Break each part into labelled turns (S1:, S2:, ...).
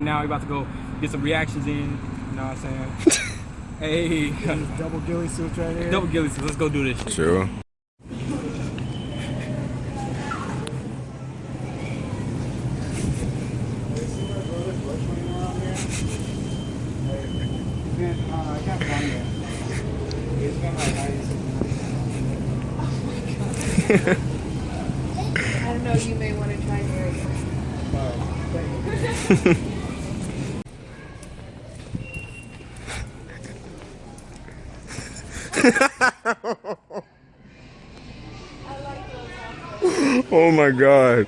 S1: we about to go get some reactions in. You know what I'm saying? hey,
S2: Double ghillie suits right here.
S1: double ghillie suits. Let's go do this shit.
S3: True.
S2: Uh, I can't find it. It's been like 90
S4: I don't know, you may want to try yours.
S3: Oh my god.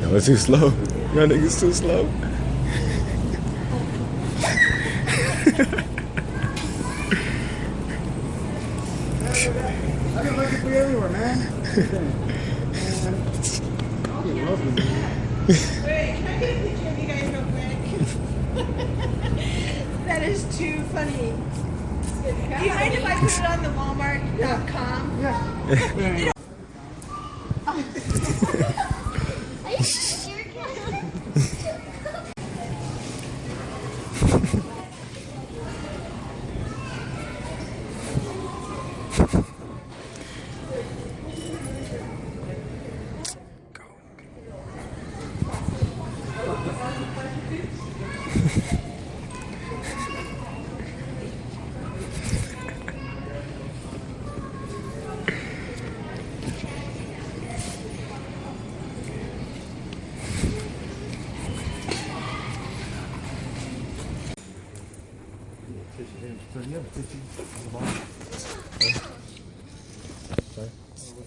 S3: That was too slow. Y'all niggas too slow.
S2: I've been looking for you everywhere, man. You love me.
S4: Wait, can I get a picture of you guys real quick? that is too funny. Do you mind if I put it on the Walmart.com?
S2: Yeah.
S5: Are you serious?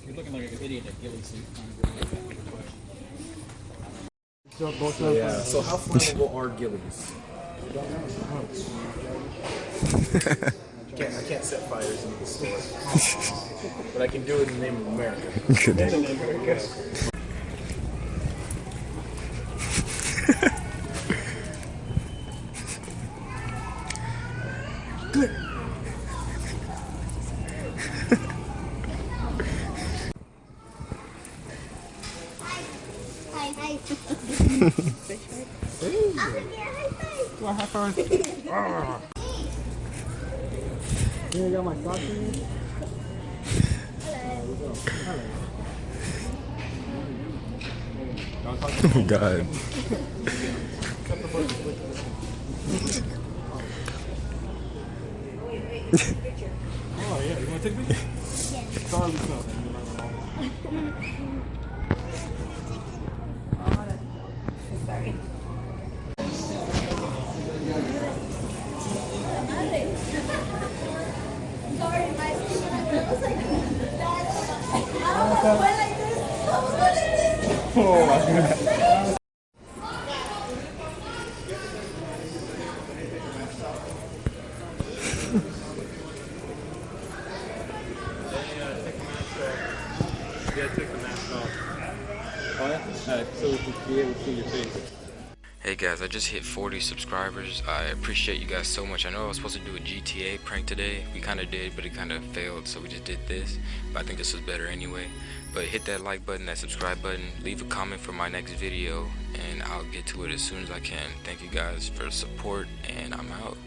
S1: You're looking like an idiot at ghillie suit.
S2: So both of
S6: Yeah. So how flammable are ghillies? I can't, I can't set fires in the store, but I can do it in the name of America.
S5: Hi. I'm
S2: high five. You got my socks in here?
S3: Oh god.
S1: Yeah, you want to take picture? Sorry, what's up?
S4: Sorry.
S5: sorry, my I was like, I was went like this. I was going like this.
S1: You gotta take the mask off. Oh yeah? Alright, so we can be able to see your face.
S3: Hey guys, I just hit 40 subscribers. I appreciate you guys so much. I know I was supposed to do a GTA prank today. We kind of did, but it kind of failed, so we just did this. But I think this was better anyway. But hit that like button, that subscribe button, leave a comment for my next video, and I'll get to it as soon as I can. Thank you guys for the support, and I'm out.